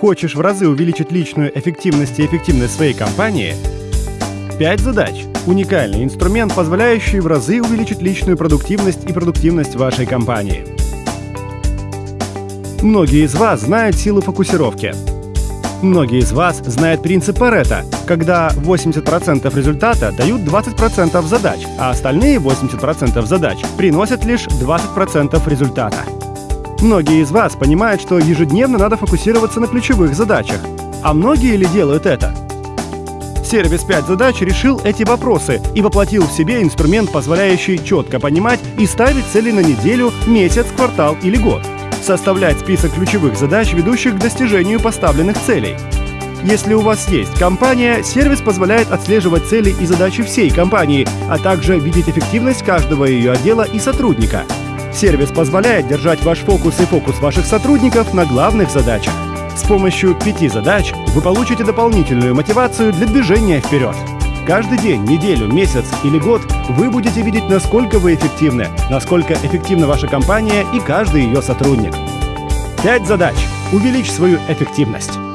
Хочешь в разы увеличить личную эффективность и эффективность своей компании? 5 задач. Уникальный инструмент, позволяющий в разы увеличить личную продуктивность и продуктивность вашей компании. Многие из вас знают силу фокусировки. Многие из вас знают принцип Паретта, когда 80% результата дают 20% задач, а остальные 80% задач приносят лишь 20% результата. Многие из вас понимают, что ежедневно надо фокусироваться на ключевых задачах. А многие ли делают это? Сервис 5 задач решил эти вопросы и воплотил в себе инструмент, позволяющий четко понимать и ставить цели на неделю, месяц, квартал или год составлять список ключевых задач, ведущих к достижению поставленных целей. Если у вас есть компания, сервис позволяет отслеживать цели и задачи всей компании, а также видеть эффективность каждого ее отдела и сотрудника. Сервис позволяет держать ваш фокус и фокус ваших сотрудников на главных задачах. С помощью пяти задач вы получите дополнительную мотивацию для движения вперед. Каждый день, неделю, месяц или год вы будете видеть, насколько вы эффективны, насколько эффективна ваша компания и каждый ее сотрудник. Пять задач. Увеличь свою эффективность.